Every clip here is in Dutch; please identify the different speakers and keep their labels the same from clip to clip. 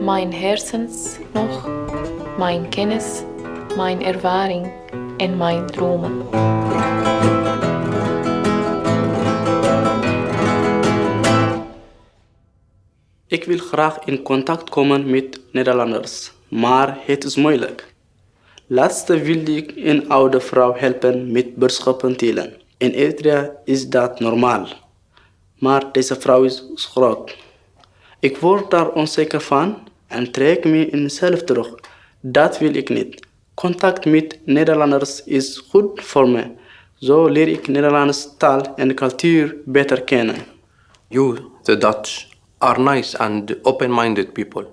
Speaker 1: mijn hersens nog, mijn kennis, mijn ervaring en mijn dromen.
Speaker 2: Ik wil graag in contact komen met Nederlanders, maar het is moeilijk. Laatst wilde ik een oude vrouw helpen met boodschappen telen. In Eritrea is dat normaal. Maar deze vrouw is groot. Ik word daar onzeker van en trek me in mezelf terug. Dat wil ik niet. Contact met Nederlanders is goed voor me. Zo leer ik Nederlandse taal en cultuur beter kennen.
Speaker 3: You, the Dutch, are nice and open minded people.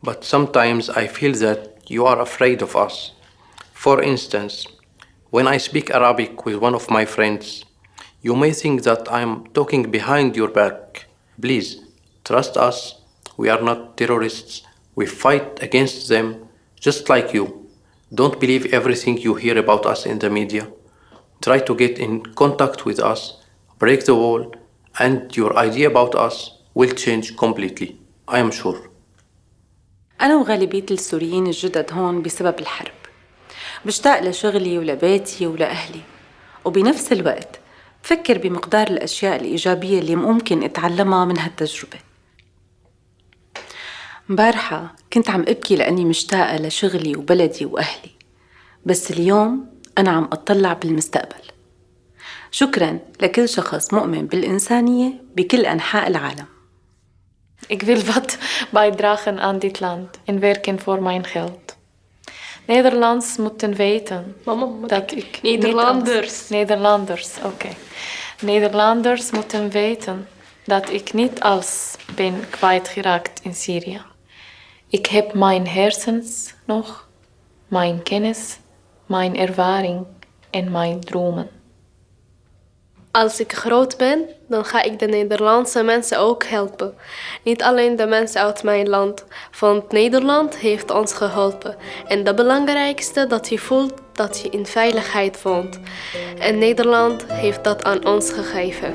Speaker 3: But sometimes I feel that you are afraid of us. For instance, when I speak Arabic with one of my friends, you may think that I'm talking behind your back. Please, trust us. We are not terrorists. We fight against them just like you. Don't believe everything you hear about us in the media. Try to get in contact with us, break the wall, and your idea about us will change completely. I am sure.
Speaker 4: أنا وغالبية السوريين الجدد هون بسبب الحرب بشتاق لشغلي ولبيتي ولأهلي وبنفس الوقت بفكر بمقدار الأشياء الإيجابية اللي ممكن أتعلمها من هالتجربة مبارحة كنت عم أبكي لأني مشتاقة لشغلي وبلدي وأهلي بس اليوم أنا عم أطلع بالمستقبل شكرا لكل شخص مؤمن بالإنسانية بكل أنحاء العالم
Speaker 1: Ik wil wat bijdragen aan dit land en werken voor mijn geld. Nederlands moeten weten
Speaker 5: Mama,
Speaker 1: dat
Speaker 5: ik- Nederlanders.
Speaker 1: als- Nederlanders, oké. Nederlanders moeten weten dat ik niet alles ben kwijtgeraakt in Syrië. Ik heb mijn hersens nog, mijn kennis, mijn ervaring en mijn dromen.
Speaker 5: Als ik groot ben, dan ga ik de Nederlandse mensen ook helpen. Niet alleen de mensen uit mijn land, want Nederland heeft ons geholpen. En het belangrijkste dat je voelt dat je in veiligheid woont. En Nederland heeft dat aan ons gegeven.